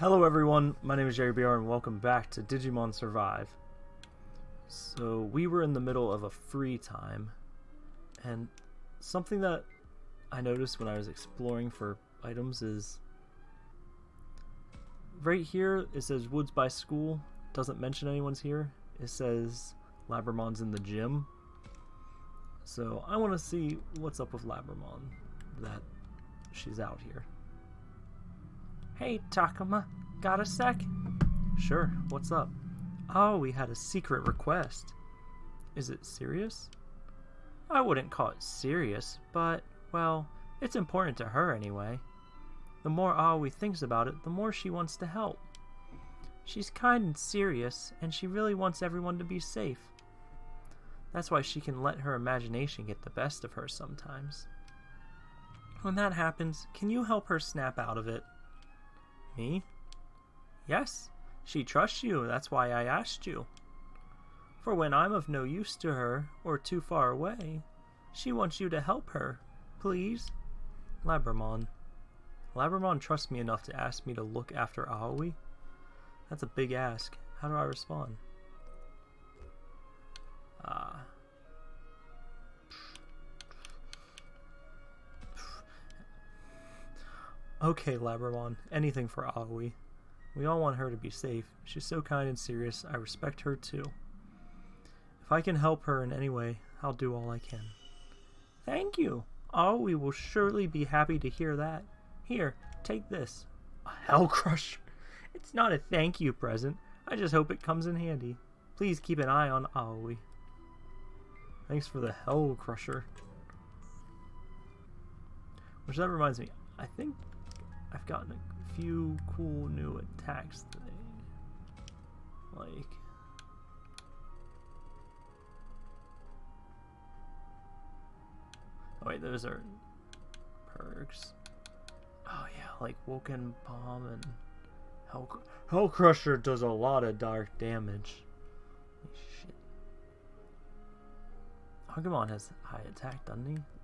Hello everyone, my name is Jerry BR and welcome back to Digimon Survive. So we were in the middle of a free time and something that I noticed when I was exploring for items is right here it says woods by school, doesn't mention anyone's here. It says Labramon's in the gym. So I want to see what's up with Labramon that she's out here. Hey, Takuma, got a sec? Sure, what's up? Oh, we had a secret request. Is it serious? I wouldn't call it serious, but, well, it's important to her anyway. The more Aoi thinks about it, the more she wants to help. She's kind and serious, and she really wants everyone to be safe. That's why she can let her imagination get the best of her sometimes. When that happens, can you help her snap out of it? Me? Yes, she trusts you, that's why I asked you. For when I'm of no use to her, or too far away, she wants you to help her. Please? Labramon. Labramon trusts me enough to ask me to look after Aoi? That's a big ask. How do I respond? Ah. Uh, Okay, Labramon, anything for Aoi. We all want her to be safe. She's so kind and serious. I respect her too. If I can help her in any way, I'll do all I can. Thank you. Aoi will surely be happy to hear that. Here, take this. A Hell Crusher. It's not a thank you present. I just hope it comes in handy. Please keep an eye on Aoi. Thanks for the Hell Crusher. Which that reminds me, I think I've gotten a few cool new attacks today. Like... Oh wait, those are perks. Oh yeah, like Woken Bomb and Hell, Hell Crusher does a lot of dark damage. Shit. Agumon has high attack, doesn't he?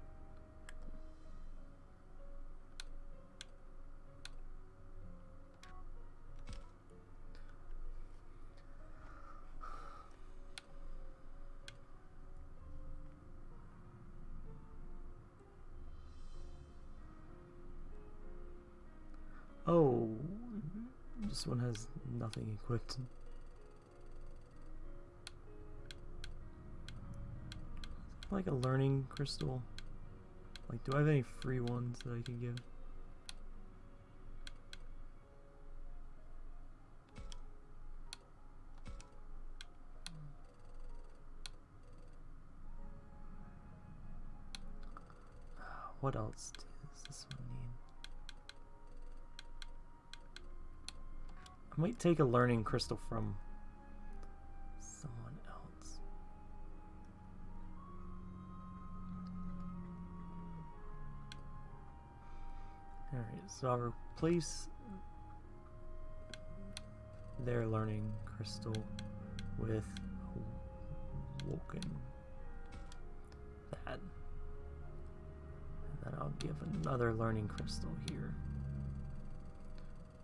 This one has nothing equipped. Like a learning crystal. Like, do I have any free ones that I can give? What else I might take a learning crystal from someone else. Alright, so I'll replace their learning crystal with Woken. That. And then I'll give another learning crystal here.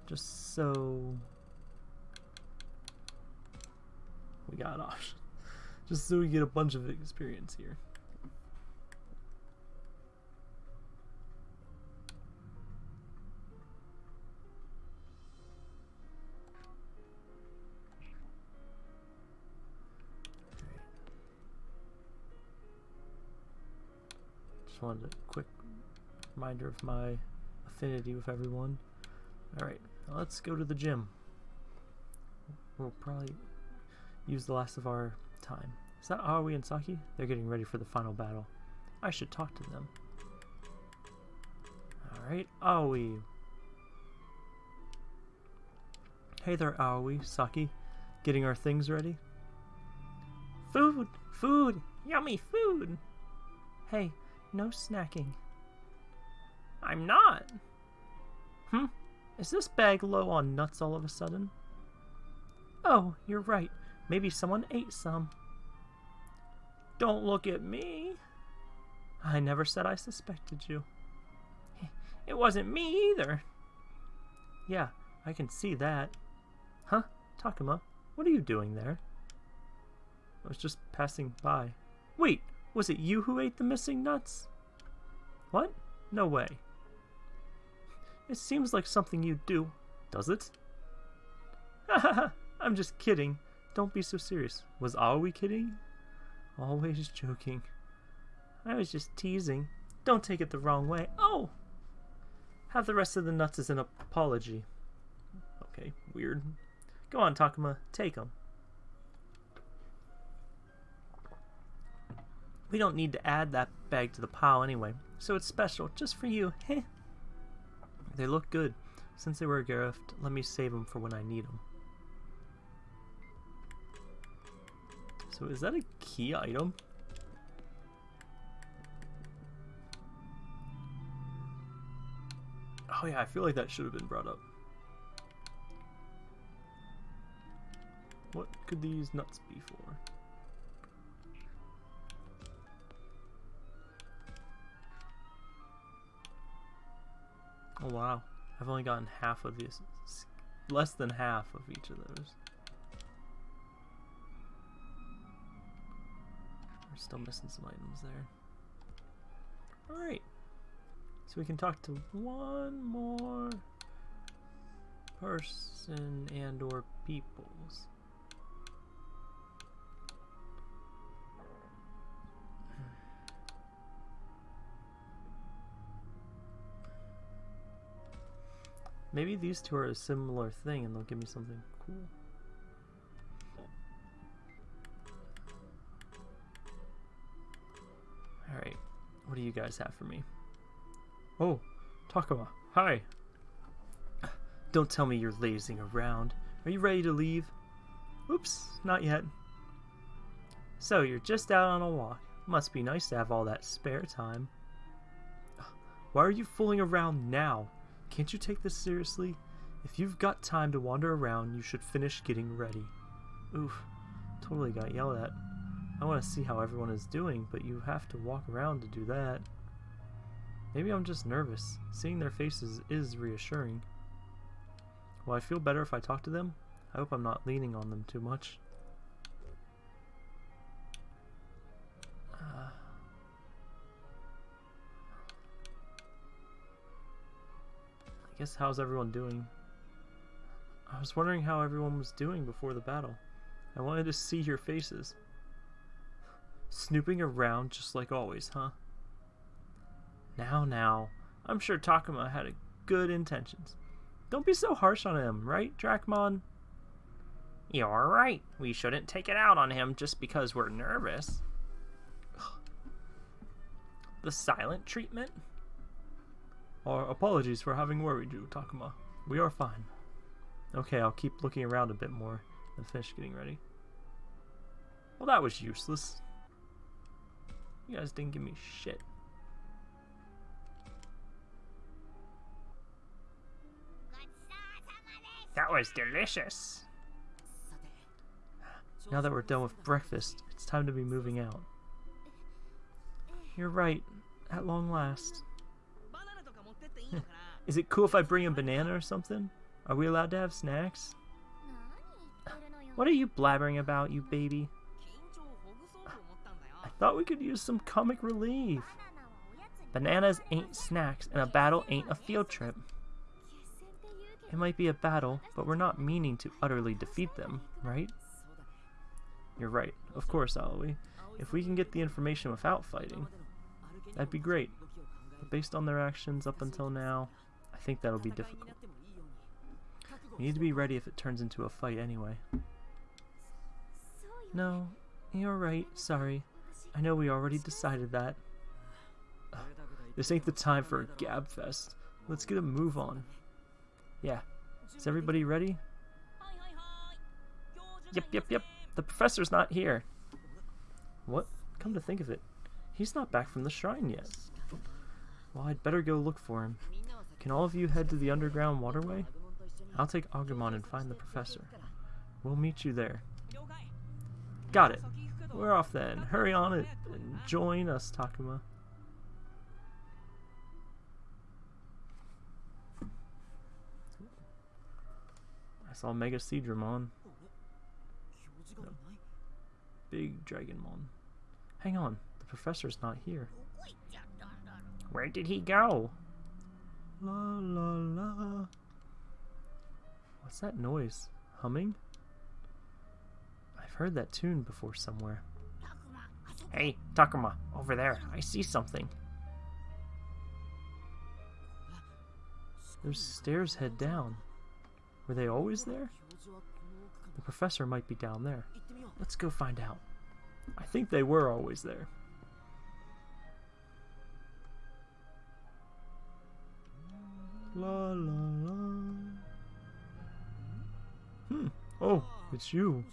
Just so we got off. Just so we get a bunch of experience here. Just wanted a quick reminder of my affinity with everyone. Alright, let's go to the gym. We'll probably use the last of our time. Is that Aoi and Saki? They're getting ready for the final battle. I should talk to them. Alright, Aoi. Hey there, Aoi, Saki. Getting our things ready? Food! Food! Yummy food! Hey, no snacking. I'm not! Hmm? Is this bag low on nuts all of a sudden? Oh, you're right. Maybe someone ate some. Don't look at me. I never said I suspected you. It wasn't me either. Yeah, I can see that. Huh? Takuma, what are you doing there? I was just passing by. Wait, was it you who ate the missing nuts? What? No way. It seems like something you'd do, does it? Hahaha, I'm just kidding. Don't be so serious. Was Aoi kidding? Always joking. I was just teasing. Don't take it the wrong way. Oh! Have the rest of the nuts as an apology. Okay, weird. Go on, Takuma. Take them. We don't need to add that bag to the pile anyway, so it's special, just for you. Heh. They look good. Since they were a gift, let me save them for when I need them. So is that a key item? Oh yeah, I feel like that should have been brought up. What could these nuts be for? Oh wow, I've only gotten half of these. Less than half of each of those. We're still missing some items there. Alright. So we can talk to one more person and or peoples. Maybe these two are a similar thing and they'll give me something cool. What do you guys have for me? Oh, Takuma, hi! Don't tell me you're lazing around. Are you ready to leave? Oops, not yet. So, you're just out on a walk. Must be nice to have all that spare time. Why are you fooling around now? Can't you take this seriously? If you've got time to wander around, you should finish getting ready. Oof, totally got yelled at. I want to see how everyone is doing, but you have to walk around to do that. Maybe I'm just nervous. Seeing their faces is reassuring. Will I feel better if I talk to them? I hope I'm not leaning on them too much. Uh, I guess how's everyone doing? I was wondering how everyone was doing before the battle. I wanted to see your faces. Snooping around just like always, huh? Now, now, I'm sure Takuma had good intentions. Don't be so harsh on him, right, Dracmon? You're right. We shouldn't take it out on him just because we're nervous. the silent treatment? Our apologies for having worried you, Takuma. We are fine. Okay, I'll keep looking around a bit more and finish getting ready. Well, that was useless. You guys didn't give me shit. That was delicious. Now that we're done with breakfast, it's time to be moving out. You're right, at long last. Is it cool if I bring a banana or something? Are we allowed to have snacks? What are you blabbering about, you baby? Thought we could use some comic relief. Bananas ain't snacks, and a battle ain't a field trip. It might be a battle, but we're not meaning to utterly defeat them, right? You're right. Of course, Aoi. If we can get the information without fighting, that'd be great. But based on their actions up until now, I think that'll be difficult. We need to be ready if it turns into a fight anyway. No, you're right. Sorry. I know we already decided that. This ain't the time for a gab fest. Let's get a move on. Yeah. Is everybody ready? Yep, yep, yep. The professor's not here. What? Come to think of it, he's not back from the shrine yet. Well, I'd better go look for him. Can all of you head to the underground waterway? I'll take Agumon and find the professor. We'll meet you there. Got it. We're off then. Hurry on it and join us, Takuma. I saw MegaSeadramon. Big Dragonmon. Hang on, the professor's not here. Where did he go? La la la. What's that noise? Humming? heard that tune before somewhere. Hey, Takuma, over there. I see something. Those stairs head down. Were they always there? The professor might be down there. Let's go find out. I think they were always there. La la la. Hmm. Oh, it's you.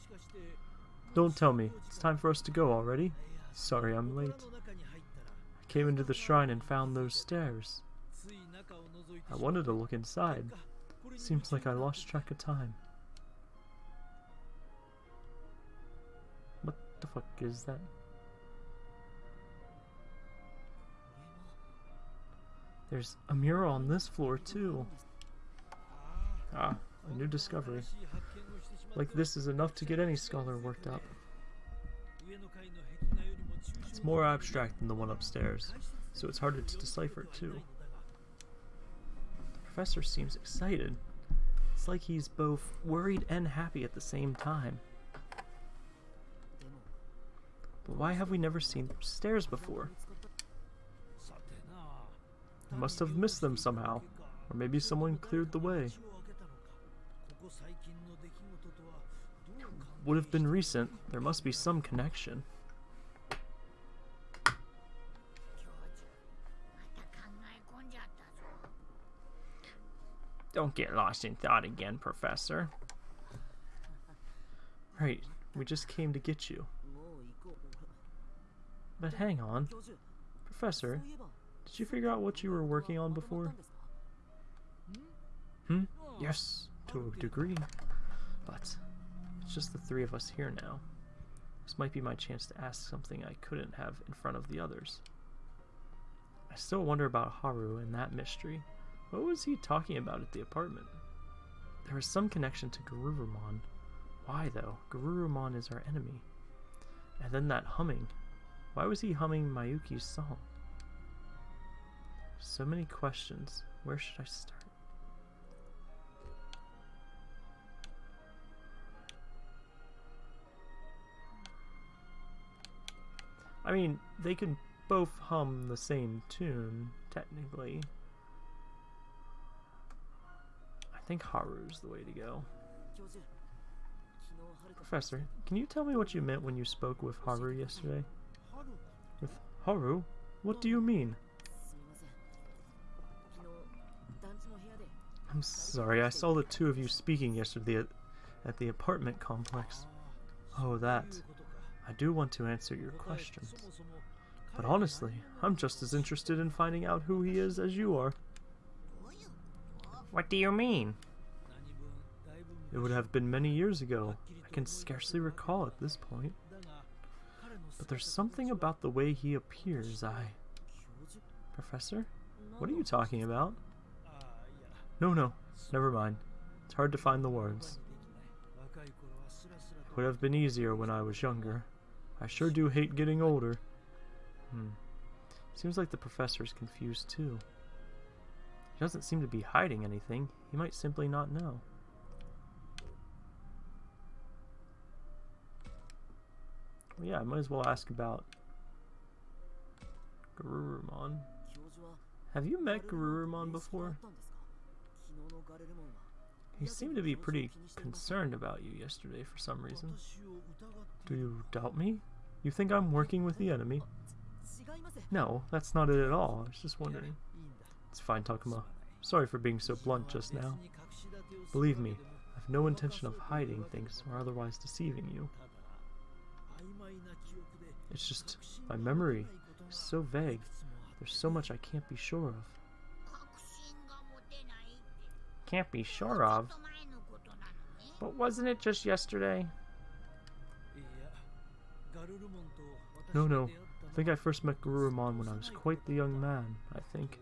Don't tell me. It's time for us to go already. Sorry I'm late. I came into the shrine and found those stairs. I wanted to look inside. Seems like I lost track of time. What the fuck is that? There's a mural on this floor too. Ah, a new discovery like this is enough to get any scholar worked up. It's more abstract than the one upstairs, so it's harder to decipher too. The professor seems excited. It's like he's both worried and happy at the same time. But why have we never seen stairs before? We must have missed them somehow, or maybe someone cleared the way. would have been recent. There must be some connection. Don't get lost in thought again, Professor. Right, we just came to get you. But hang on. Professor, did you figure out what you were working on before? Hmm? Yes, to a degree. But it's just the three of us here now. This might be my chance to ask something I couldn't have in front of the others. I still wonder about Haru and that mystery. What was he talking about at the apartment? There was some connection to Garurumon. Why though? Garurumon is our enemy. And then that humming. Why was he humming Mayuki's song? So many questions. Where should I start? I mean, they can both hum the same tune, technically. I think Haru's the way to go. Professor, can you tell me what you meant when you spoke with Haru yesterday? With Haru? What do you mean? I'm sorry, I saw the two of you speaking yesterday at, the apartment complex. Oh, that. I do want to answer your questions. But honestly, I'm just as interested in finding out who he is as you are. What do you mean? It would have been many years ago. I can scarcely recall at this point. But there's something about the way he appears I... Professor? What are you talking about? No, no. Never mind. It's hard to find the words. It would have been easier when I was younger. I sure do hate getting older. Hmm. Seems like the professor's confused too. He doesn't seem to be hiding anything. He might simply not know. Well, yeah, I might as well ask about Garurumon. Have you met Garurumon before? He seemed to be pretty concerned about you yesterday for some reason. Do you doubt me? You think I'm working with the enemy? No, that's not it at all. I was just wondering. It's fine, Takuma. Sorry for being so blunt just now. Believe me, I've no intention of hiding things or otherwise deceiving you. It's just my memory is so vague. There's so much I can't be sure of can't be sure of. But wasn't it just yesterday? No, no. I think I first met Garurumon when I was quite the young man, I think.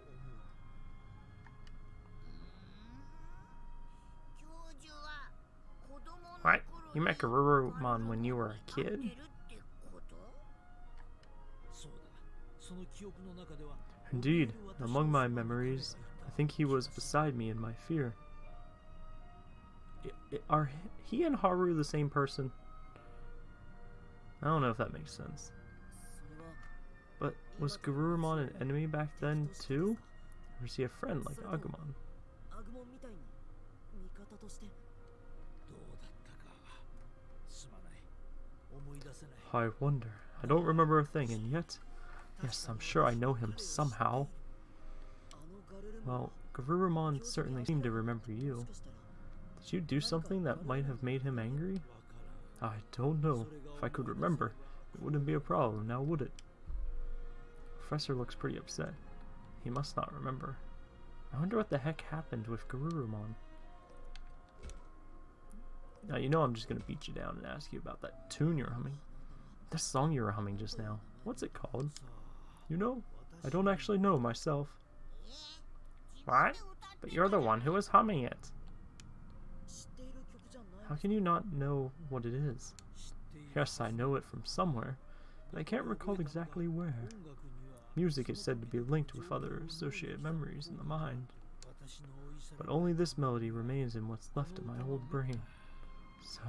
What? You met Garurumon when you were a kid? Indeed. Among my memories, think he was beside me in my fear. Are he and Haru the same person? I don't know if that makes sense. But was Garurumon an enemy back then too? Or was he a friend like Agumon? I wonder. I don't remember a thing, and yet... Yes, I'm sure I know him somehow. Well, Garurumon certainly seemed to remember you. Did you do something that might have made him angry? I don't know. If I could remember, it wouldn't be a problem, now would it? Professor looks pretty upset. He must not remember. I wonder what the heck happened with Garurumon. Now you know I'm just gonna beat you down and ask you about that tune you're humming. That song you were humming just now. What's it called? You know? I don't actually know myself. What? But you're the one who was humming it. How can you not know what it is? Yes, I know it from somewhere, but I can't recall exactly where. Music is said to be linked with other associated memories in the mind. But only this melody remains in what's left of my old brain. So...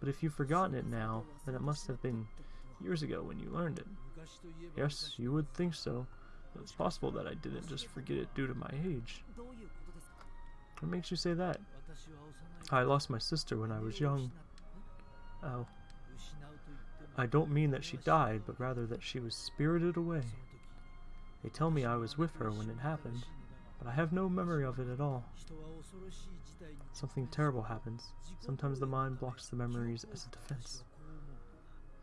But if you've forgotten it now, then it must have been years ago when you learned it. Yes, you would think so, it's possible that I didn't just forget it due to my age. What makes you say that? I lost my sister when I was young. Oh. I don't mean that she died, but rather that she was spirited away. They tell me I was with her when it happened, but I have no memory of it at all. Something terrible happens. Sometimes the mind blocks the memories as a defense.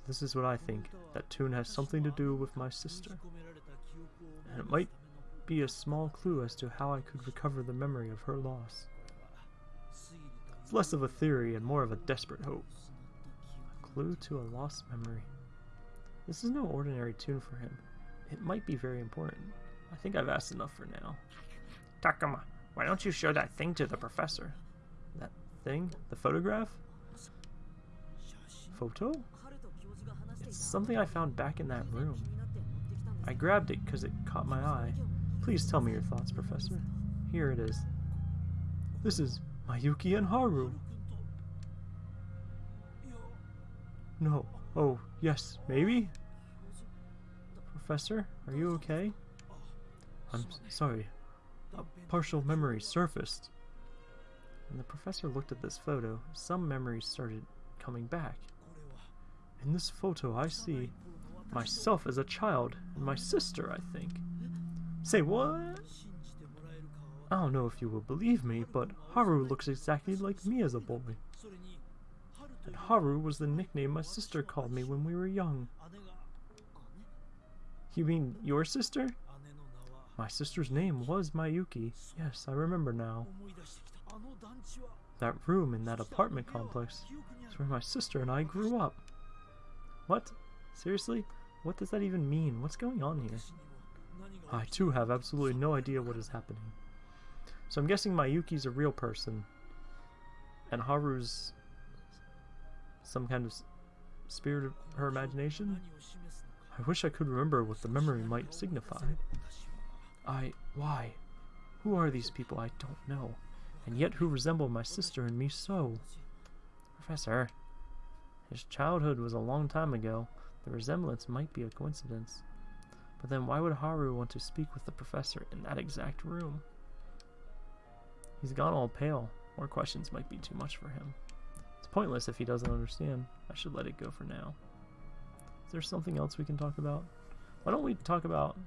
This is what I think, that tune has something to do with my sister and it might be a small clue as to how I could recover the memory of her loss. It's less of a theory and more of a desperate hope. A clue to a lost memory. This is no ordinary tune for him. It might be very important. I think I've asked enough for now. Takuma, why don't you show that thing to the professor? That thing? The photograph? Photo? It's something I found back in that room. I grabbed it because it caught my eye. Please tell me your thoughts, Professor. Here it is. This is Mayuki and Haru. No. Oh, yes, maybe? Professor, are you okay? I'm sorry. A partial memory surfaced. When the professor looked at this photo, some memories started coming back. In this photo, I see myself as a child, and my sister, I think. Say what? I don't know if you will believe me, but Haru looks exactly like me as a boy. And Haru was the nickname my sister called me when we were young. You mean your sister? My sister's name was Mayuki. Yes, I remember now. That room in that apartment complex is where my sister and I grew up. What? Seriously? What does that even mean? What's going on here? I too have absolutely no idea what is happening. So I'm guessing Mayuki's a real person. And Haru's some kind of spirit of her imagination? I wish I could remember what the memory might signify. I... why? Who are these people? I don't know. And yet who resemble my sister and me so? Professor, his childhood was a long time ago. The resemblance might be a coincidence. But then why would Haru want to speak with the professor in that exact room? He's gone all pale. More questions might be too much for him. It's pointless if he doesn't understand. I should let it go for now. Is there something else we can talk about? Why don't we talk about.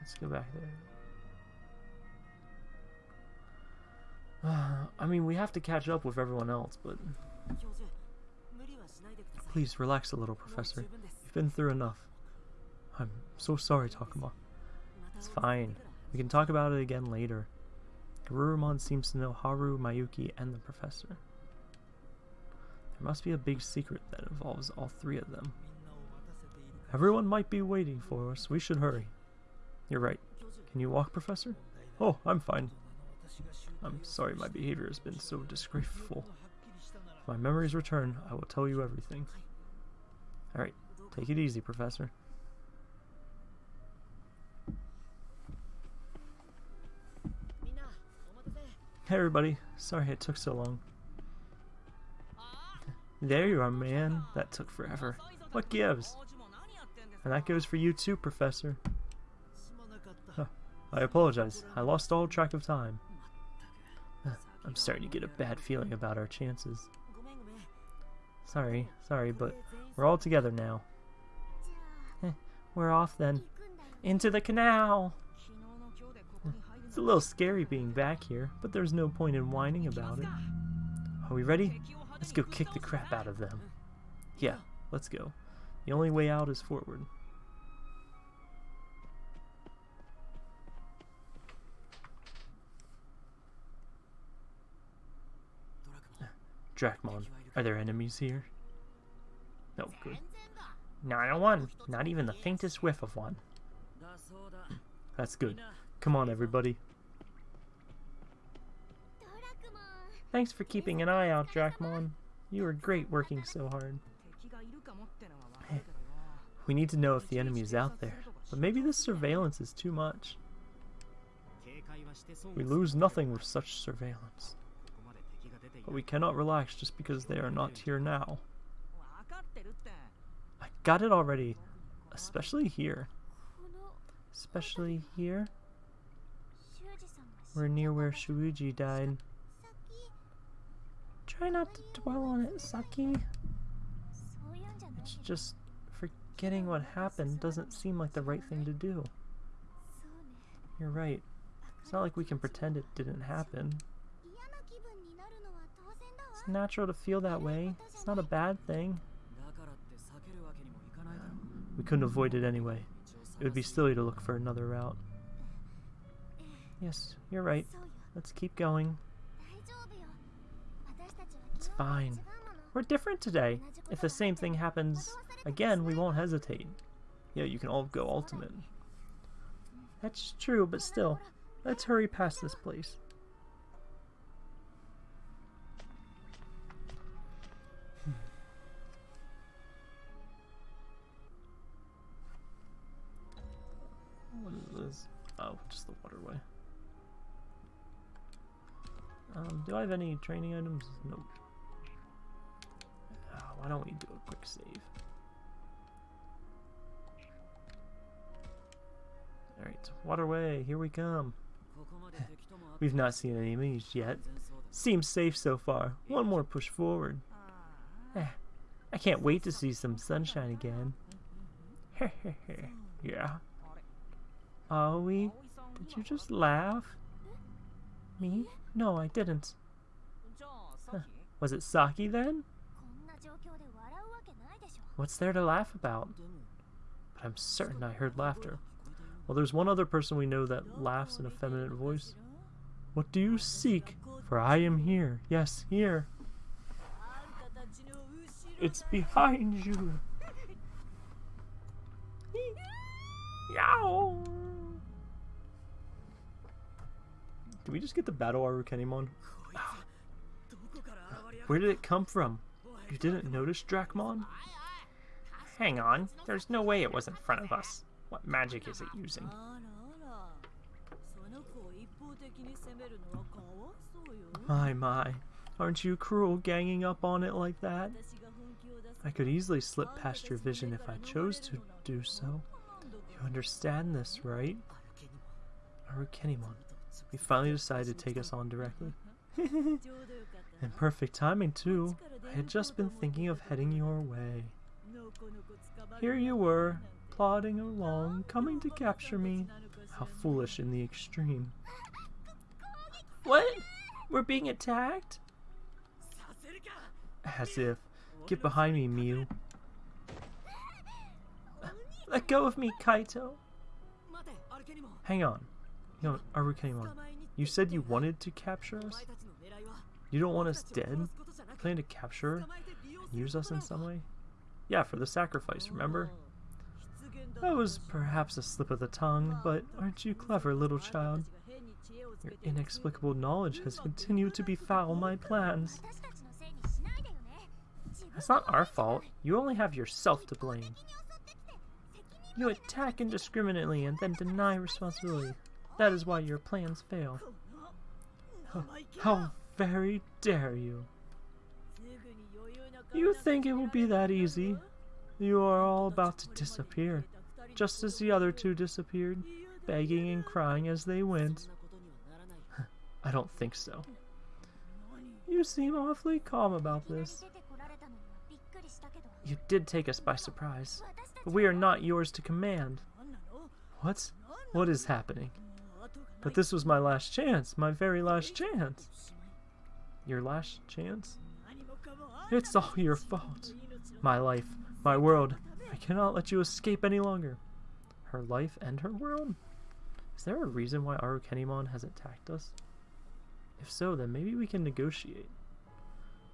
Let's go back there. I mean, we have to catch up with everyone else, but Please relax a little, Professor. You've been through enough. I'm so sorry, Takuma. It's fine. We can talk about it again later. Garurumon seems to know Haru, Mayuki, and the Professor. There must be a big secret that involves all three of them. Everyone might be waiting for us. We should hurry. You're right. Can you walk, Professor? Oh, I'm fine. I'm sorry my behavior has been so disgraceful my memories return, I will tell you everything. Alright, take it easy, Professor. Hey everybody, sorry it took so long. There you are, man. That took forever. What gives? And that goes for you too, Professor. I apologize. I lost all track of time. I'm starting to get a bad feeling about our chances. Sorry, sorry, but we're all together now. Eh, we're off then. Into the canal! It's a little scary being back here, but there's no point in whining about it. Are we ready? Let's go kick the crap out of them. Yeah, let's go. The only way out is forward. Dracmon, are there enemies here? No, good. Not oh one. Not even the faintest whiff of one. That's good. Come on, everybody. Thanks for keeping an eye out, Dracmon. You were great working so hard. Hey, we need to know if the enemy is out there, but maybe this surveillance is too much. We lose nothing with such surveillance. But we cannot relax just because they are not here now. I got it already. Especially here. Especially here. We're near where Shuji died. Try not to dwell on it, Saki. It's just forgetting what happened doesn't seem like the right thing to do. You're right. It's not like we can pretend it didn't happen. It's natural to feel that way. It's not a bad thing. We couldn't avoid it anyway. It would be silly to look for another route. Yes, you're right. Let's keep going. It's fine. We're different today. If the same thing happens again, we won't hesitate. Yeah, you can all go ultimate. That's true, but still, let's hurry past this place. Oh, just the waterway. Um, do I have any training items? Nope. Oh, why don't we do a quick save? Alright, waterway, here we come. We've not seen any enemies yet. Seems safe so far. One more push forward. Eh, I can't wait to see some sunshine again. yeah. Are we? Did you just laugh? Me? No, I didn't. Huh. Was it Saki then? What's there to laugh about? But I'm certain I heard laughter. Well, there's one other person we know that laughs in a feminine voice. What do you seek? For I am here. Yes, here. It's behind you. Yow! Did we just get the battle Arukenimon? Where did it come from? You didn't notice Dracmon? Hang on, there's no way it was in front of us. What magic is it using? My, my. Aren't you cruel ganging up on it like that? I could easily slip past your vision if I chose to do so. You understand this, right? Arukenimon, we he finally decided to take us on directly. and perfect timing too. I had just been thinking of heading your way. Here you were, plodding along, coming to capture me. How foolish in the extreme. What? We're being attacked? As if. Get behind me, Miu. Let go of me, Kaito. Hang on. No, Arukenimon, you said you wanted to capture us? You don't want us dead? Plan to capture and use us in some way? Yeah, for the sacrifice, remember? That was perhaps a slip of the tongue, but aren't you clever, little child? Your inexplicable knowledge has continued to befoul my plans. That's not our fault. You only have yourself to blame. You attack indiscriminately and then deny responsibility. That is why your plans fail. How very dare you! You think it will be that easy? You are all about to disappear, just as the other two disappeared, begging and crying as they went. I don't think so. You seem awfully calm about this. You did take us by surprise, but we are not yours to command. What? What is happening? But this was my last chance, my very last chance. Your last chance? It's all your fault. My life, my world, I cannot let you escape any longer. Her life and her world? Is there a reason why Arukenimon has attacked us? If so, then maybe we can negotiate.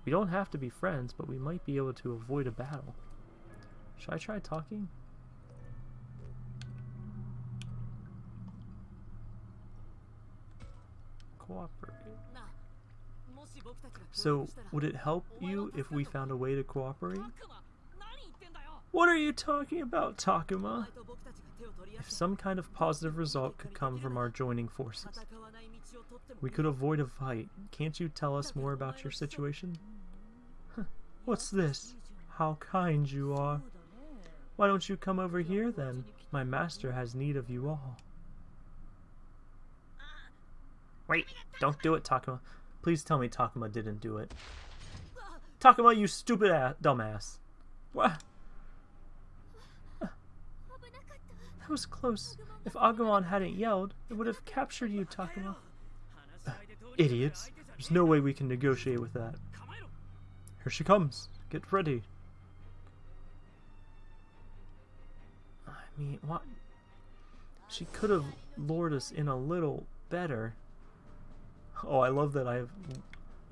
We don't have to be friends, but we might be able to avoid a battle. Should I try talking? cooperate. So, would it help you if we found a way to cooperate? What are you talking about, Takuma? If some kind of positive result could come from our joining forces, we could avoid a fight. Can't you tell us more about your situation? What's this? How kind you are. Why don't you come over here, then? My master has need of you all. Wait, don't do it, Takuma. Please tell me Takuma didn't do it. Takuma, you stupid ass, dumbass. What? That was close. If Agumon hadn't yelled, it would have captured you, Takuma. Uh, idiots. There's no way we can negotiate with that. Here she comes. Get ready. I mean, what? She could have lured us in a little better. Oh, I love that I have.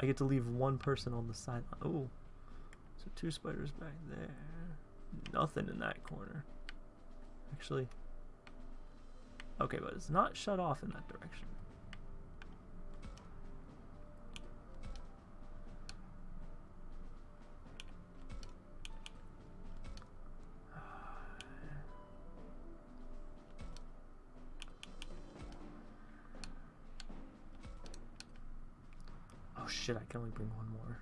I get to leave one person on the side. Oh, so two spiders back there. Nothing in that corner. Actually. Okay, but it's not shut off in that direction. Shit, I can only bring one more.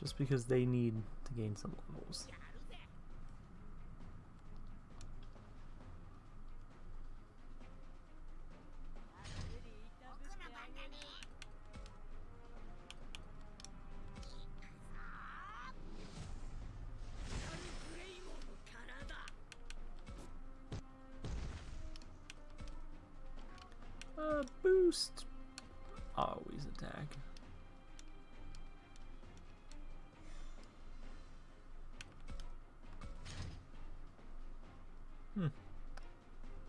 Just because they need to gain some levels. boost. Always attack. Hmm.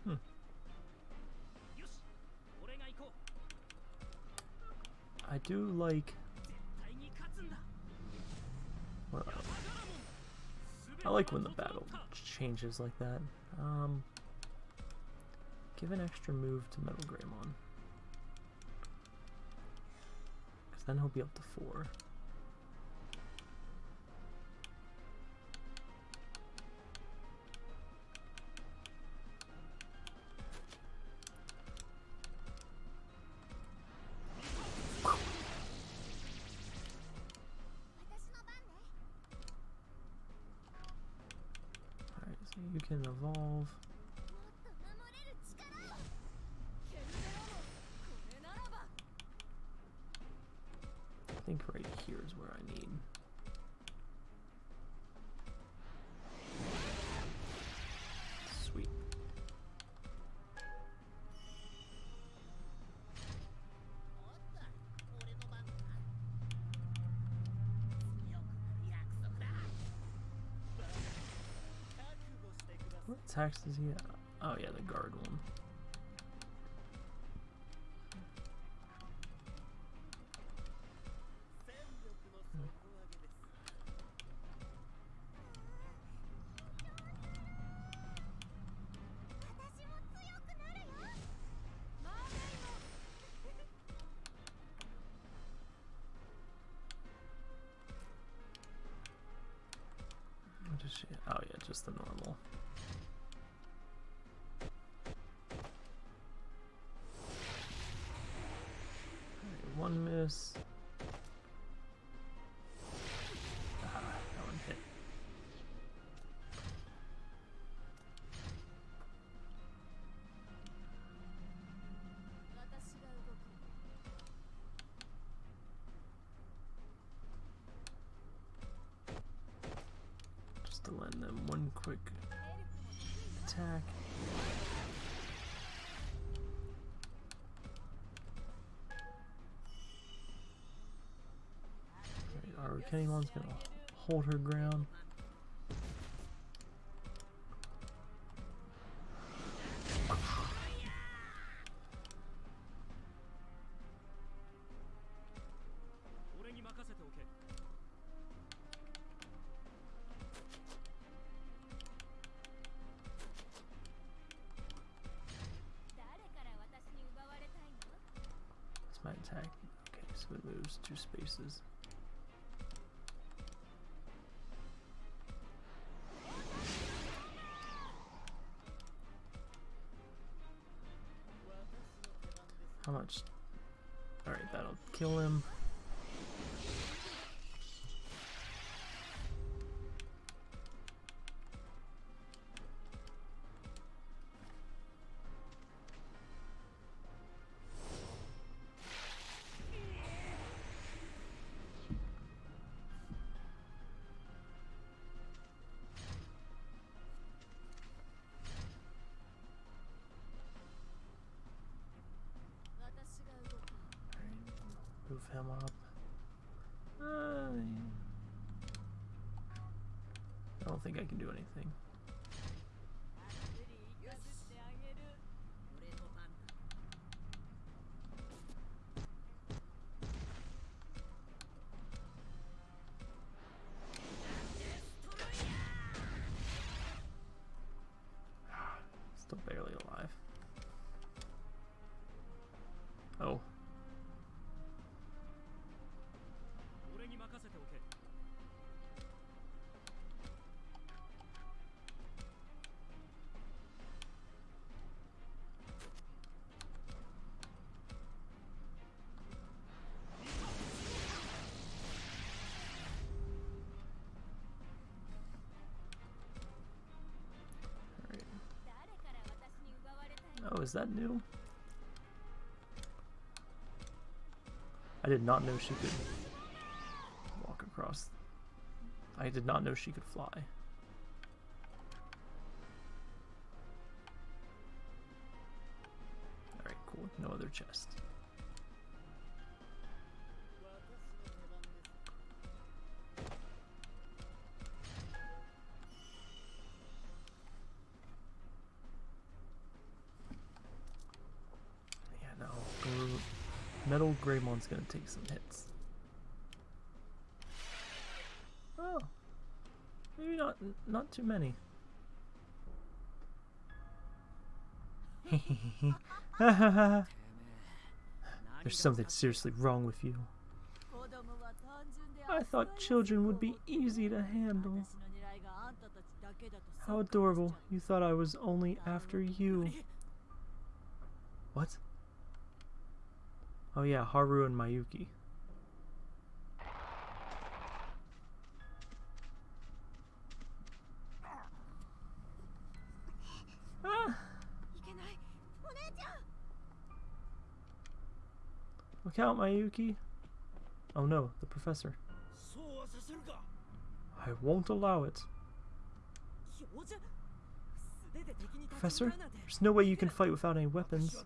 Hmm. I do like... I like when the battle changes like that. Um, give an extra move to Metal Greymon. Then he'll be up to four. Attacks does he have? Oh yeah, the guard one. Just to lend them one quick attack. Alright, our gonna hold her ground. Move him up. I don't think I can do anything. Is that new? I did not know she could walk across. I did not know she could fly. Alright, cool. No other chest. one's gonna take some hits. Oh, maybe not not too many. There's something seriously wrong with you. I thought children would be easy to handle. How adorable. You thought I was only after you. What? Oh yeah, Haru and Mayuki. Ah. Look out, Mayuki. Oh no, the professor. I won't allow it. Professor, there's no way you can fight without any weapons.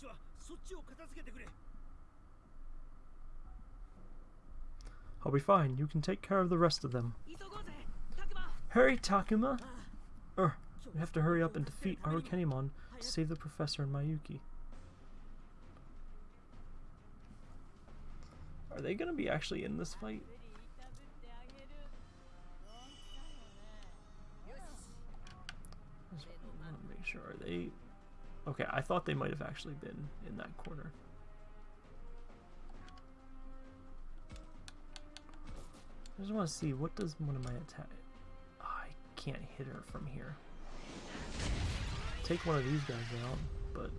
ちはそっちを片付けてくれ I'll be fine. You can take care of the rest of them. 急ごうぜタクマ Hurry, Takuma! あ Er, we have to hurry up and defeat Arukenimon to save the professor and Mayuki. Are they gonna be actually in this fight? 無理痛ぶってあげるどんくさいよねよし I just want to make sure. Are they? Okay, I thought they might have actually been in that corner. I just want to see what does one of my attack. Oh, I can't hit her from here. Take one of these guys out, but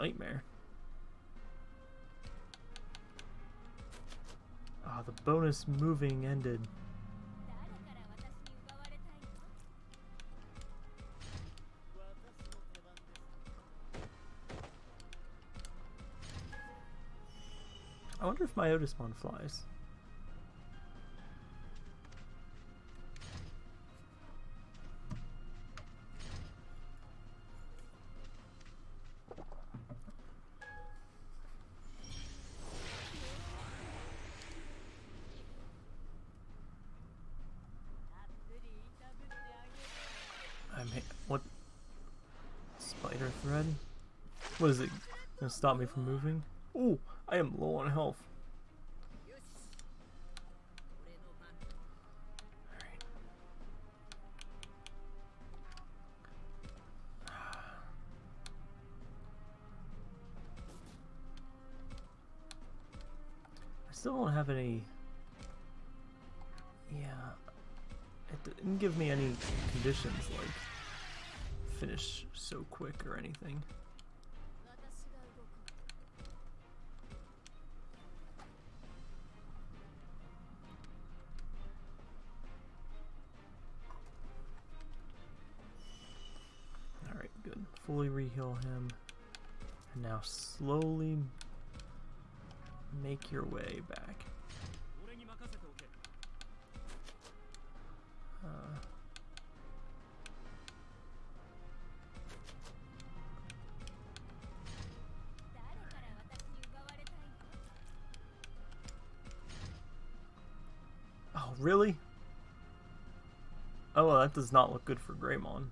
nightmare. Ah, oh, the bonus moving ended. I wonder if my Otismon flies. Gonna stop me from moving? Ooh, I am low on health. I still don't have any. Yeah. It didn't give me any conditions like finish so quick or anything. Reheal him. And now slowly make your way back. Uh, oh, really? Oh, well, that does not look good for Greymon.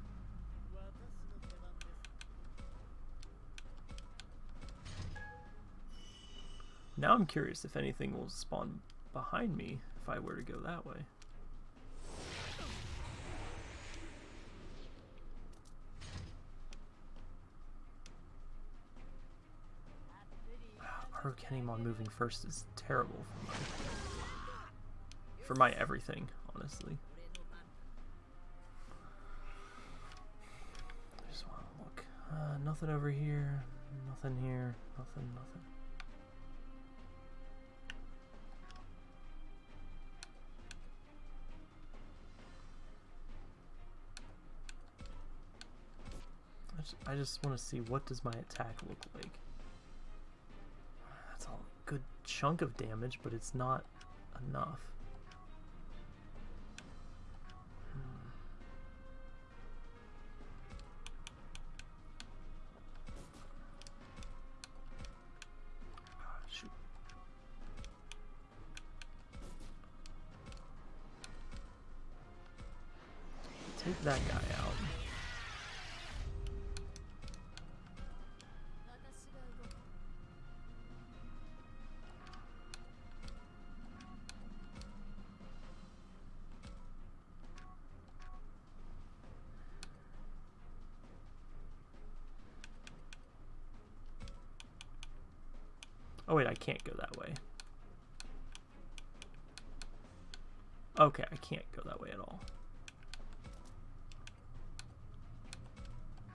Now I'm curious if anything will spawn behind me if I were to go that way. Hurricanemon moving first is terrible for my, for my everything, honestly. I just want to look. Uh, nothing over here. Nothing here. Nothing, nothing. I just want to see what does my attack look like. That's a good chunk of damage, but it's not enough. Oh wait, I can't go that way. Okay, I can't go that way at all.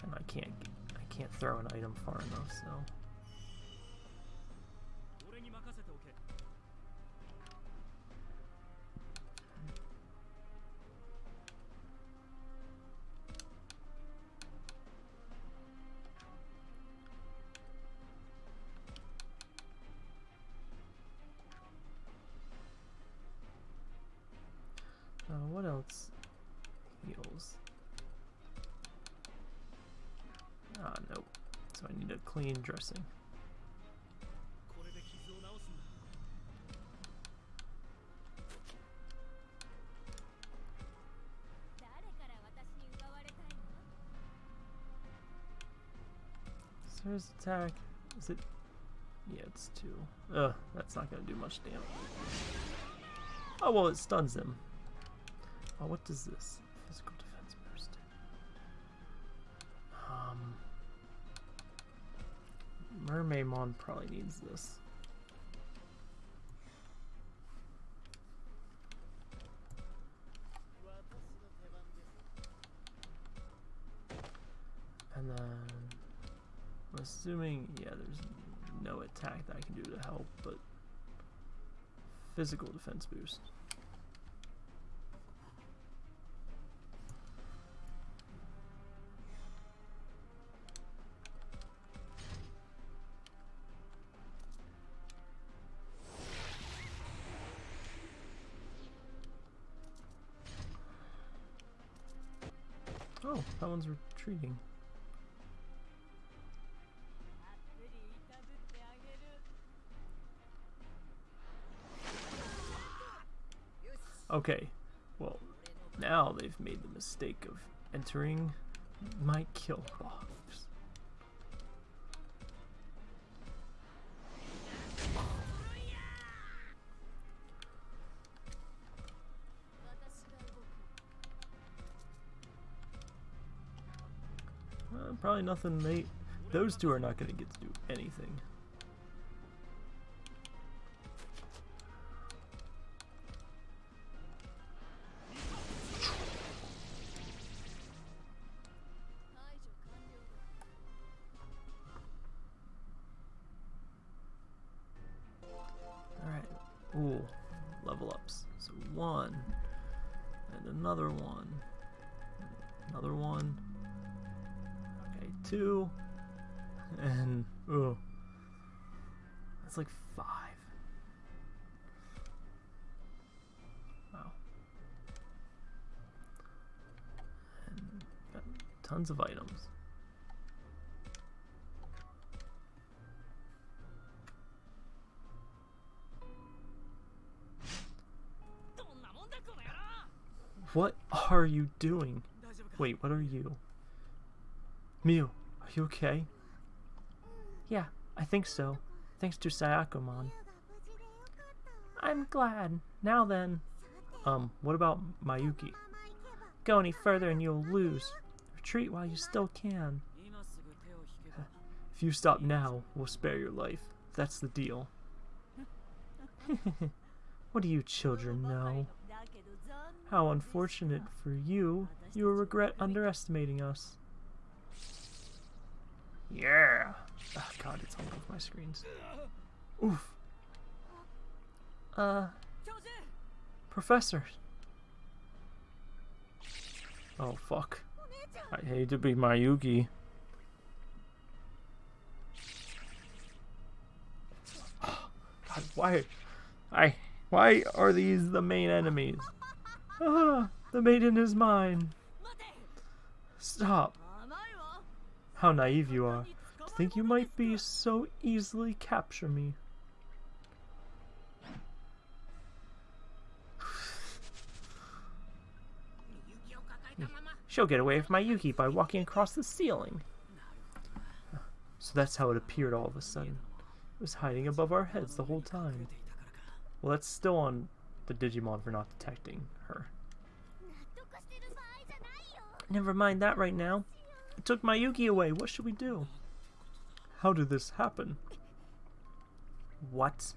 And I can't I can't throw an item far enough, so Sarah's attack. Is it? Yeah, it's two. Ugh, that's not gonna do much damage. Oh well, it stuns him. Oh, what does this? Mermaimon probably needs this. And then, I'm assuming, yeah, there's no attack that I can do to help, but physical defense boost. intriguing. Okay, well, now they've made the mistake of entering my kill box. Probably nothing they those two are not going to get to do anything. are you doing? Wait, what are you? Miu, are you okay? Yeah, I think so. Thanks to Sayako-mon. I'm glad. Now then. Um, what about Mayuki? Go any further and you'll lose. Retreat while you still can. If you stop now, we'll spare your life. That's the deal. what do you children know? How unfortunate for you. You will regret underestimating us. Yeah! Oh, God, it's on both my screens. Oof. Uh... Professor! Oh, fuck. I hate to be Mayuki. God, why... I... Why are these the main enemies? Ah, the maiden is mine. Stop. How naive you are. To think you might be so easily capture me. She'll get away from Mayuki by walking across the ceiling. So that's how it appeared all of a sudden. It was hiding above our heads the whole time. Well, that's still on the Digimon for not detecting. Never mind that right now. It took Mayuki away. What should we do? How did this happen? What?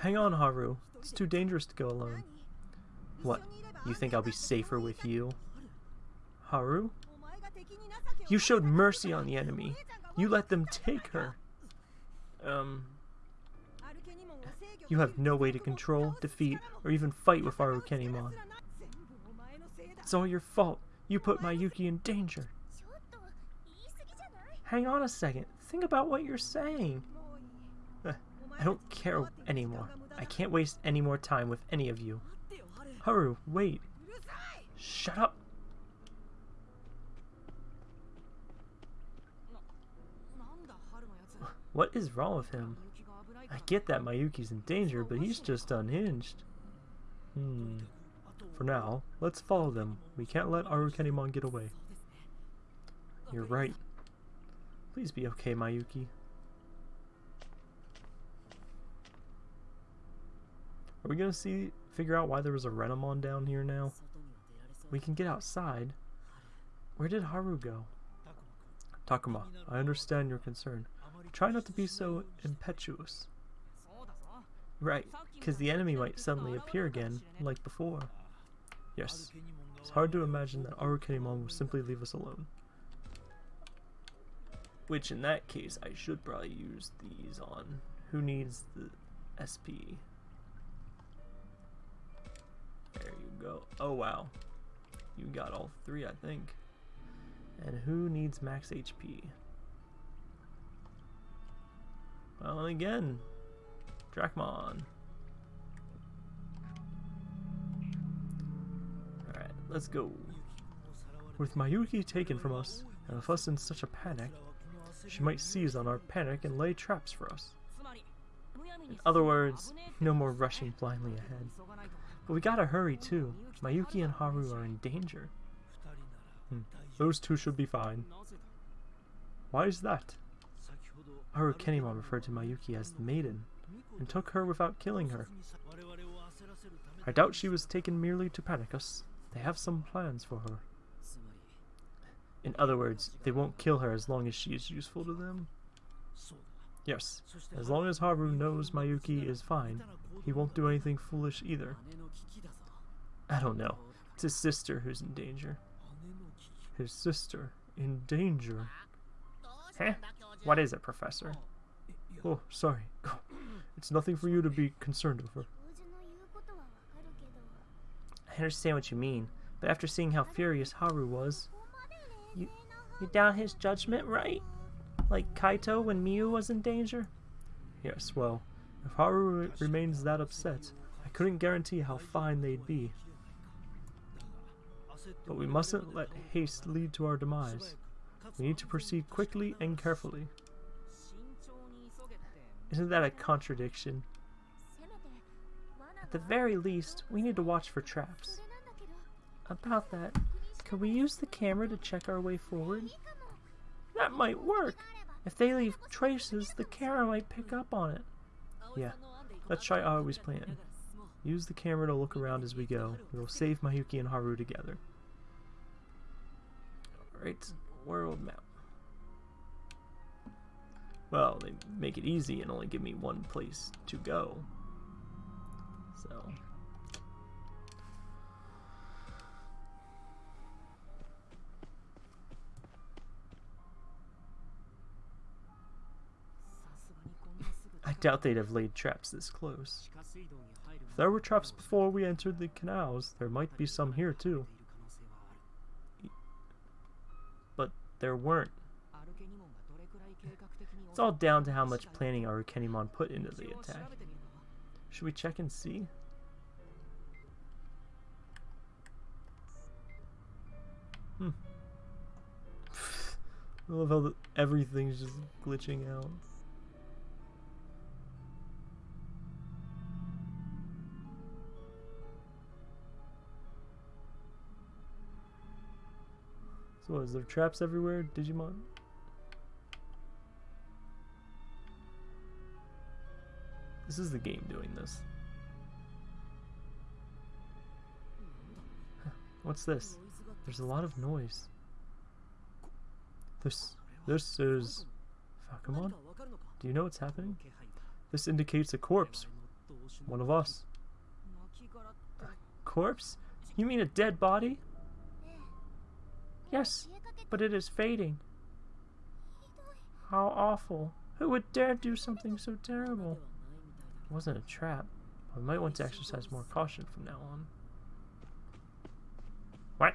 Hang on, Haru. It's too dangerous to go alone. What? You think I'll be safer with you? Haru? You showed mercy on the enemy. You let them take her. Um, you have no way to control, defeat, or even fight with Arukenimon. It's all your fault. You put Mayuki in danger. Hang on a second. Think about what you're saying. Eh, I don't care anymore. I can't waste any more time with any of you. Haru, wait. Shut up. What is wrong with him? I get that Mayuki's in danger, but he's just unhinged. Hmm. For now, let's follow them. We can't let Arukenimon get away. You're right. Please be okay, Mayuki. Are we gonna see figure out why there was a Renamon down here now? We can get outside. Where did Haru go? Takuma, I understand your concern. Try not to be so impetuous. Right, because the enemy might suddenly appear again, like before. Yes, it's hard to imagine that Arukenimon will simply leave us alone. Which, in that case, I should probably use these on. Who needs the SP? There you go. Oh, wow. You got all three, I think. And who needs max HP? Well, again, Dracmon. Alright, let's go. With Mayuki taken from us, and with us in such a panic, she might seize on our panic and lay traps for us. In other words, no more rushing blindly ahead. But we gotta hurry too. Mayuki and Haru are in danger. Hmm. Those two should be fine. Why is that? Arukenimon referred to Mayuki as the maiden and took her without killing her. I doubt she was taken merely to panic us. They have some plans for her. In other words, they won't kill her as long as she is useful to them. Yes, as long as Haru knows Mayuki is fine, he won't do anything foolish either. I don't know. It's his sister who's in danger. His sister in danger. Huh? What is it, Professor? Oh, sorry. It's nothing for you to be concerned over. I understand what you mean, but after seeing how furious Haru was, you, you doubt his judgment, right? Like Kaito when Miu was in danger? Yes, well, if Haru remains that upset, I couldn't guarantee how fine they'd be. But we mustn't let haste lead to our demise. We need to proceed quickly and carefully. Isn't that a contradiction? At the very least, we need to watch for traps. About that, could we use the camera to check our way forward? That might work! If they leave traces, the camera might pick up on it. Yeah, let's try Aoi's plan. Use the camera to look around as we go. We will save Mayuki and Haru together. Alright, world map. Well, they make it easy and only give me one place to go. So. I doubt they'd have laid traps this close. If there were traps before we entered the canals, there might be some here too. But there weren't. It's all down to how much planning our put into the attack. Should we check and see? Hmm. I love how the, everything's just glitching out. So what, is there traps everywhere, Digimon? This is the game doing this. Huh, what's this? There's a lot of noise. This this is Fakumon? Do you know what's happening? This indicates a corpse. One of us. A corpse? You mean a dead body? Yes, but it is fading. How awful. Who would dare do something so terrible? It wasn't a trap. I might want to exercise more caution from now on. What?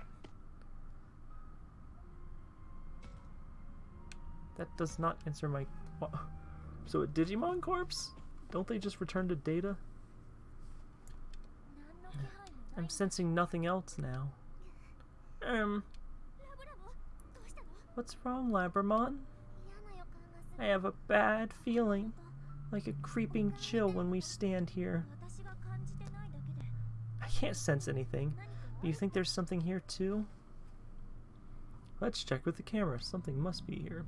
That does not answer my... So a Digimon corpse? Don't they just return to data? I'm sensing nothing else now. Um... What's wrong, Labramon? I have a bad feeling like a creeping chill when we stand here. I can't sense anything. But you think there's something here too? Let's check with the camera. Something must be here.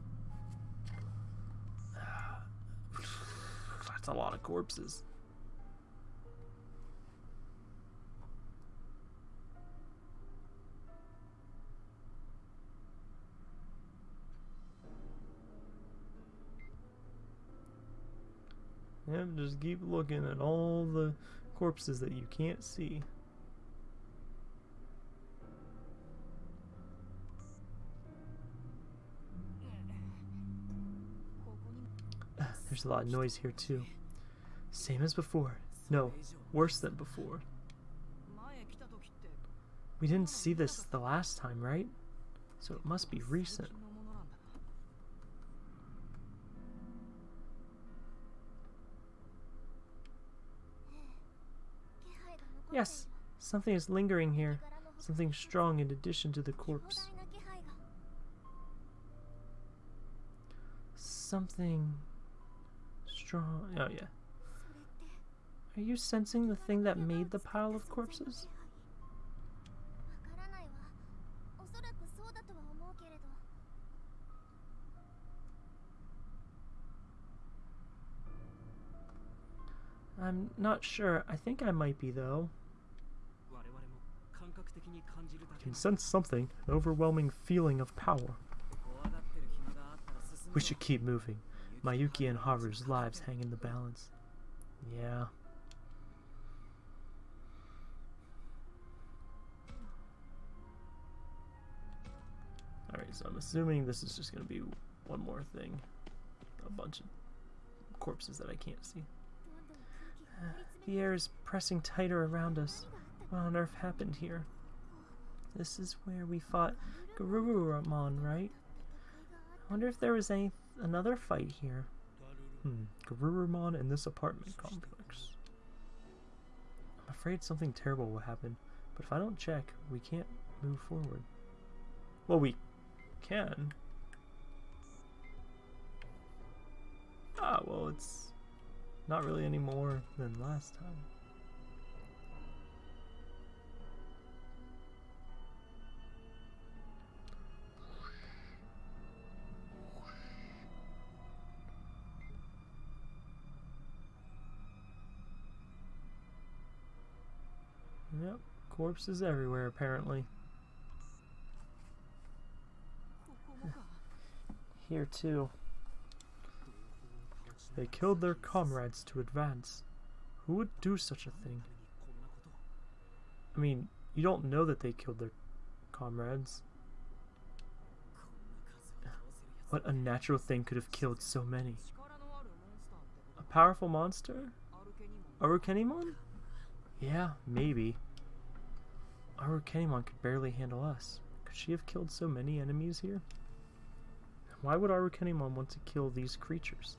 That's a lot of corpses. Yep, just keep looking at all the corpses that you can't see. There's a lot of noise here too. Same as before. No, worse than before. We didn't see this the last time, right? So it must be recent. Yes, something is lingering here. Something strong in addition to the corpse. Something strong. Oh, yeah. Are you sensing the thing that made the pile of corpses? I'm not sure. I think I might be, though can sense something, an overwhelming feeling of power. We should keep moving. Mayuki and Haru's lives hang in the balance. Yeah. Alright, so I'm assuming this is just going to be one more thing. A bunch of corpses that I can't see. Uh, the air is pressing tighter around us. What on earth happened here? This is where we fought Garurumon, right? I wonder if there was any another fight here. Hmm, Garurumon in this apartment complex. I'm afraid something terrible will happen, but if I don't check, we can't move forward. Well, we can. Ah, well, it's not really any more than last time. Corpses everywhere, apparently. Here, too. They killed their comrades to advance. Who would do such a thing? I mean, you don't know that they killed their comrades. What unnatural thing could have killed so many? A powerful monster? A Yeah, maybe. Our could barely handle us. Could she have killed so many enemies here? Why would our want to kill these creatures?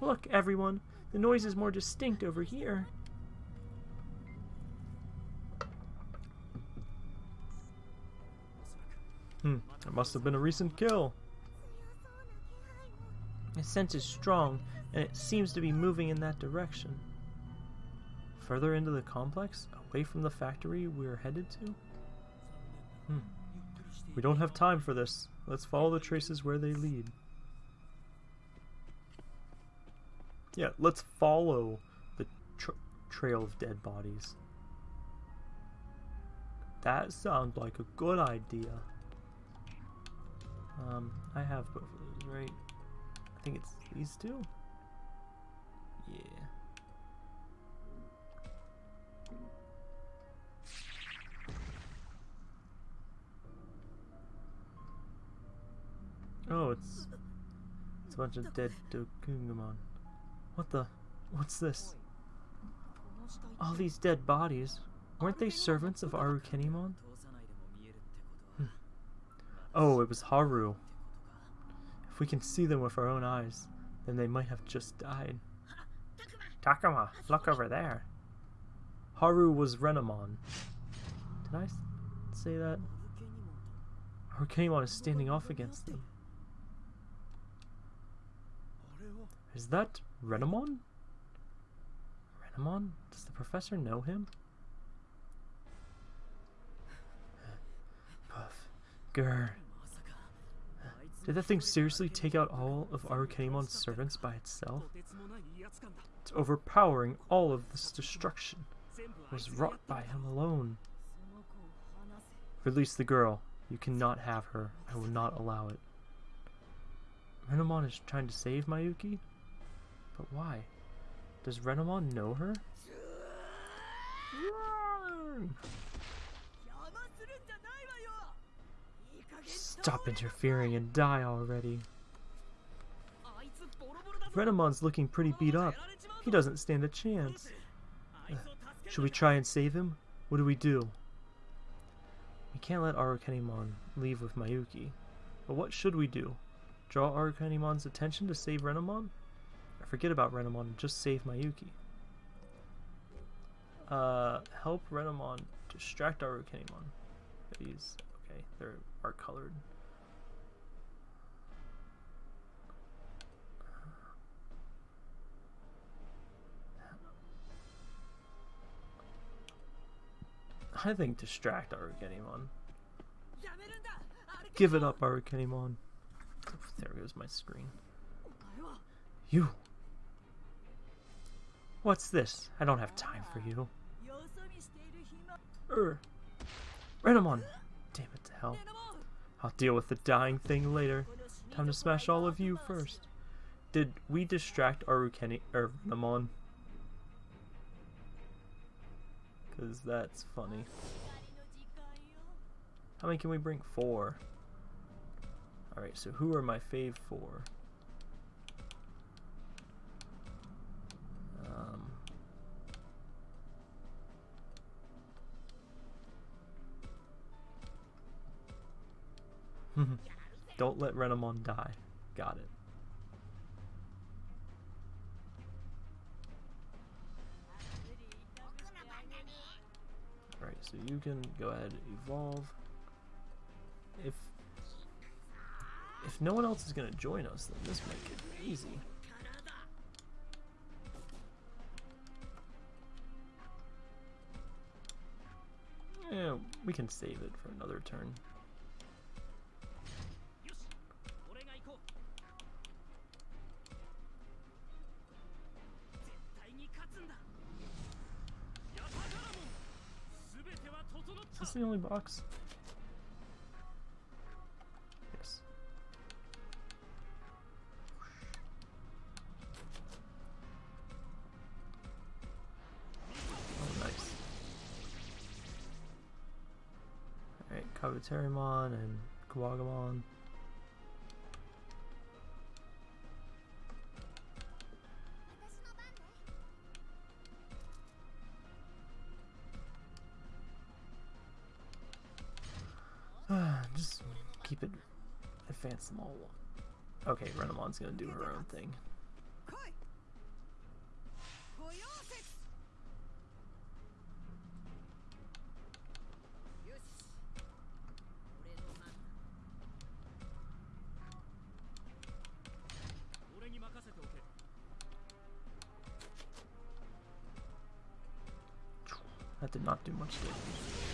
Look, everyone! The noise is more distinct over here! Hmm, that must have been a recent kill! My scent is strong, and it seems to be moving in that direction. Further into the complex, away from the factory we're headed to? Hmm. We don't have time for this. Let's follow the traces where they lead. Yeah, let's follow the tr trail of dead bodies. That sounds like a good idea. Um, I have both of those, right? I think it's these two? Yeah. Oh, it's it's a bunch of dead Dokugamon. What the? What's this? All these dead bodies. Weren't they servants of Arukenimon? Hmm. Oh, it was Haru. If we can see them with our own eyes, then they might have just died. Takuma, look over there. Haru was Renamon. Did I say that? Hurricanemon is standing off against them. Is that Renamon? Renamon? Does the professor know him? Puff. Grr. Did that thing seriously take out all of Arukenimon's servants by itself? It's overpowering all of this destruction was wrought by him alone. Release the girl. You cannot have her. I will not allow it. Renamon is trying to save Mayuki? But why? Does Renamon know her? Stop interfering and die already. Renamon's looking pretty beat up. He doesn't stand a chance. Should we try and save him? What do we do? We can't let Arukenimon leave with Mayuki. But what should we do? Draw Arukenimon's attention to save Renamon? I forget about Renamon and just save Mayuki. Uh, help Renamon distract Arukenimon. These, okay, they're are colored. I think distract Arukenimon. Give it up, Arukenimon. There goes my screen. You! What's this? I don't have time for you. Er. Renamon! Damn it to hell. I'll deal with the dying thing later. Time to smash all of you first. Did we distract Arukeni- er, Renamon? Because that's funny. How many can we bring? Four. Alright, so who are my fave four? Um, Don't let Renamon die. Got it. So you can go ahead and evolve. If if no one else is gonna join us, then this might get easy. Yeah, we can save it for another turn. The only box? Yes. Oh, nice. Alright, Kabuterimon and Kuwagamon. Dawn's gonna do her own thing. That did not do much damage.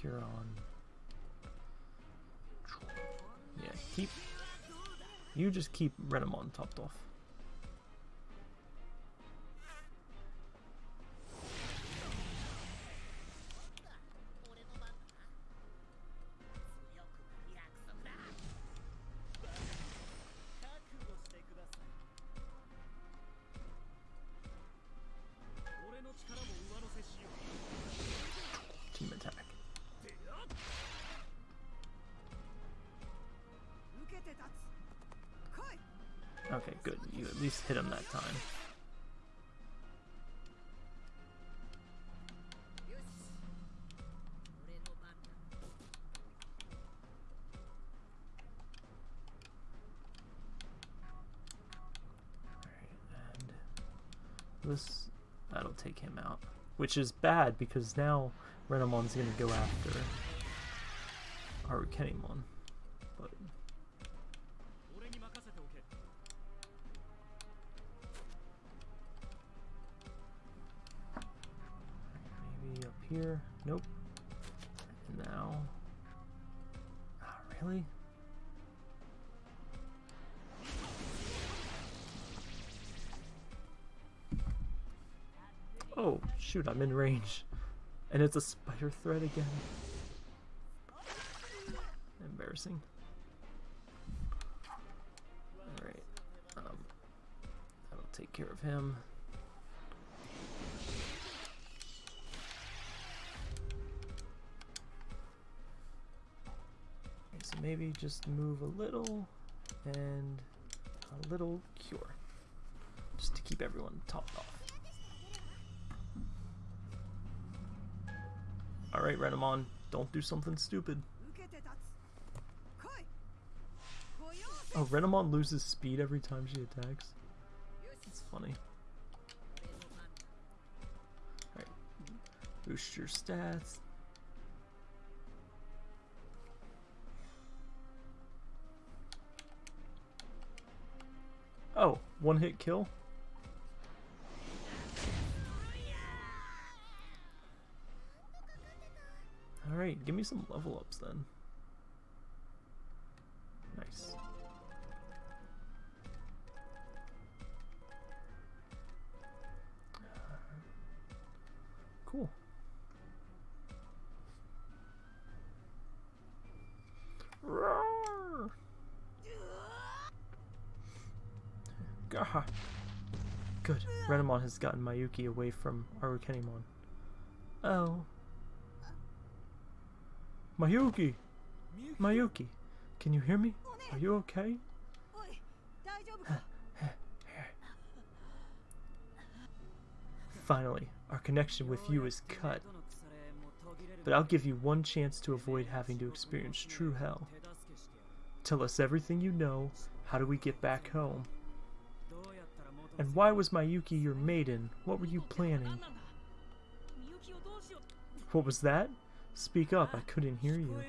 Cure on. Yeah, keep. You just keep Renamon topped off. Which is bad because now Renamon's gonna go after Arukenimon. I'm in range. And it's a spider threat again. Embarrassing. Alright. Um, that'll take care of him. So maybe just move a little and a little cure. Just to keep everyone topped off. Right, Renamon, don't do something stupid. Oh, Renamon loses speed every time she attacks. It's funny. Alright. Boost your stats. Oh, one hit kill? Give me some level ups then. Nice. Cool. Roar! Gah! Good. Renamon has gotten Mayuki away from Arukenimon. Oh. Mayuki! Mayuki! Can you hear me? Are you okay? Finally, our connection with you is cut. But I'll give you one chance to avoid having to experience true hell. Tell us everything you know. How do we get back home? And why was Mayuki your maiden? What were you planning? What was that? Speak up, I couldn't hear you.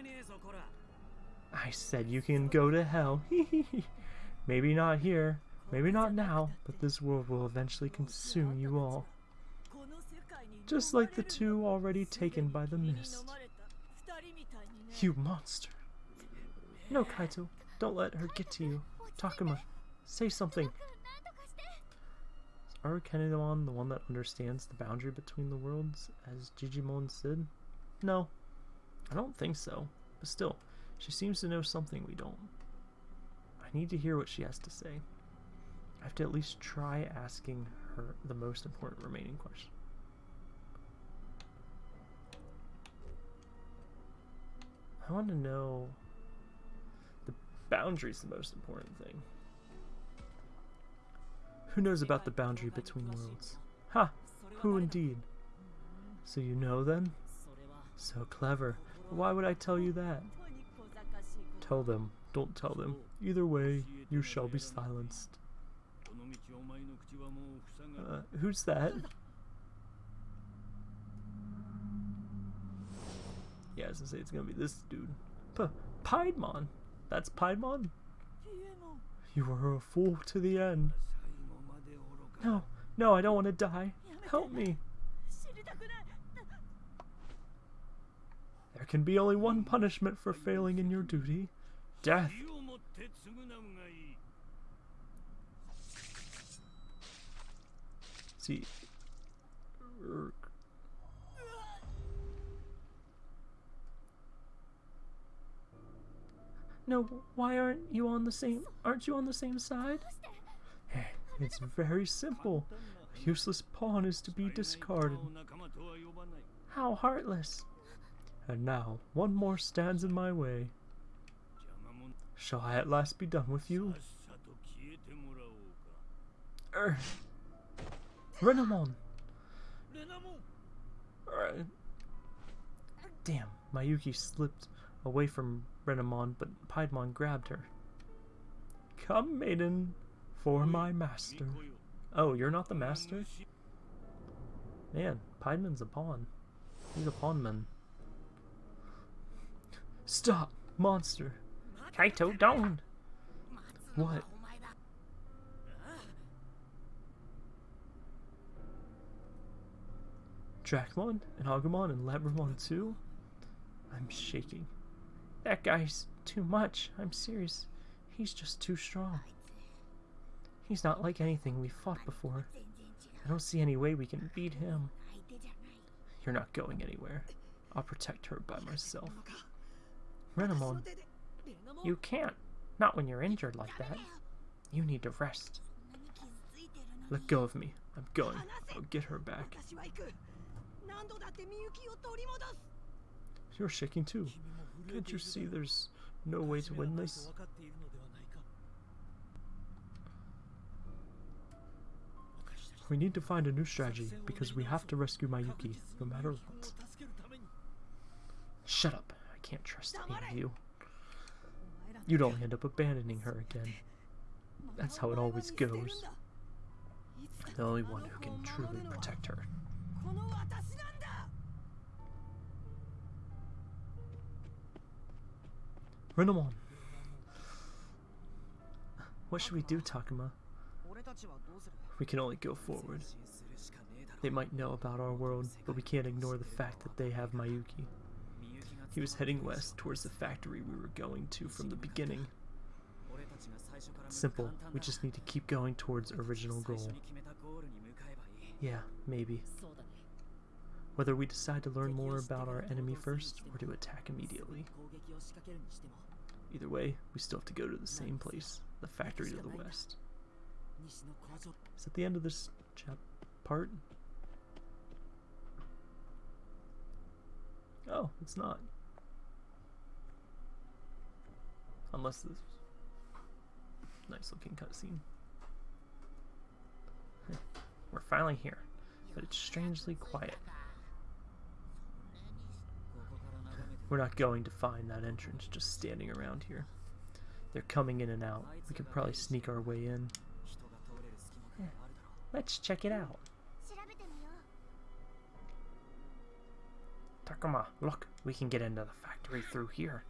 I said you can go to hell. Maybe not here, maybe not now, but this world will eventually consume you all. Just like the two already taken by the mist. You monster. No, Kaito, don't let her get to you. Takuma, say something. Is Arukenimon the one that understands the boundary between the worlds, as Jijimon said? No, I don't think so, but still, she seems to know something we don't. I need to hear what she has to say. I have to at least try asking her the most important remaining question. I want to know the boundary's the most important thing. Who knows about the boundary between worlds? Ha! Huh, who indeed? So you know then? So clever. Why would I tell you that? Tell them. Don't tell them. Either way, you shall be silenced. Uh, who's that? Yeah, I was gonna say it's gonna be this dude. P Piedmon. That's Piedmon? You were a fool to the end. No, no, I don't want to die. Help me. There can be only one punishment for failing in your duty. Death. See. No, why aren't you on the same... Aren't you on the same side? Eh, it's very simple. A useless pawn is to be discarded. How heartless. And now, one more stands in my way. Shall I at last be done with you? Er, Renamon! Er, damn, Mayuki slipped away from Renamon, but Piedmon grabbed her. Come, maiden, for my master. Oh, you're not the master? Man, Piedmon's a pawn. He's a pawnman. Stop, monster. Kaito, don't. What? Dracmon and Agumon and Labramon too? I'm shaking. That guy's too much. I'm serious. He's just too strong. He's not like anything we've fought before. I don't see any way we can beat him. You're not going anywhere. I'll protect her by myself. Renamon, you can't. Not when you're injured like that. You need to rest. Let go of me. I'm going. I'll get her back. You're shaking too. Can't you see there's no way to win this? We need to find a new strategy because we have to rescue Mayuki, no matter what. Shut up can't trust any of you. You'd only end up abandoning her again. That's how it always goes. The only one who can truly protect her. Renamon! What should we do, Takuma? We can only go forward. They might know about our world, but we can't ignore the fact that they have Mayuki. He was heading west towards the factory we were going to from the beginning. Simple. We just need to keep going towards original goal. Yeah, maybe. Whether we decide to learn more about our enemy first or to attack immediately. Either way, we still have to go to the same place, the factory to the west. Is that the end of this chap part? Oh, it's not. Unless this nice looking cutscene. We're finally here, but it's strangely quiet. We're not going to find that entrance just standing around here. They're coming in and out. We could probably sneak our way in. Yeah. Let's check it out. Takuma, look, we can get into the factory through here.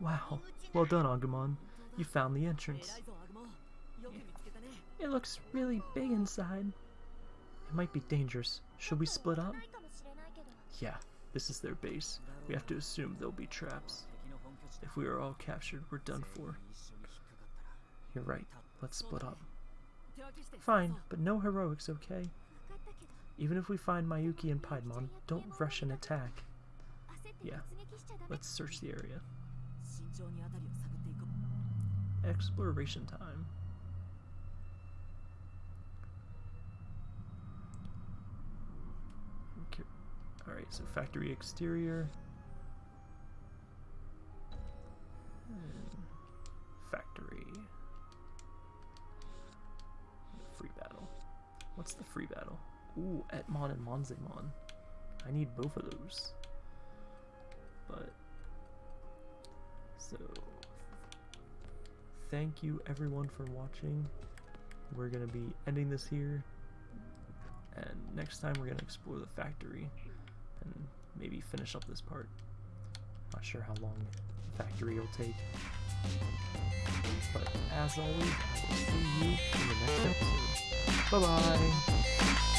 Wow. Well done, Agumon. You found the entrance. It looks really big inside. It might be dangerous. Should we split up? Yeah, this is their base. We have to assume there'll be traps. If we are all captured, we're done for. You're right. Let's split up. Fine, but no heroics, okay? Even if we find Mayuki and Piedmon, don't rush an attack. Yeah, let's search the area. Exploration time. Okay. Alright, so factory exterior. Hmm. Factory. Free battle. What's the free battle? Ooh, Etemon and Monzaemon. I need both of those. But. So. Thank you everyone for watching. We're gonna be ending this here. And next time we're gonna explore the factory and maybe finish up this part. Not sure how long the factory will take. But as always, I will see you in the next episode. Bye bye!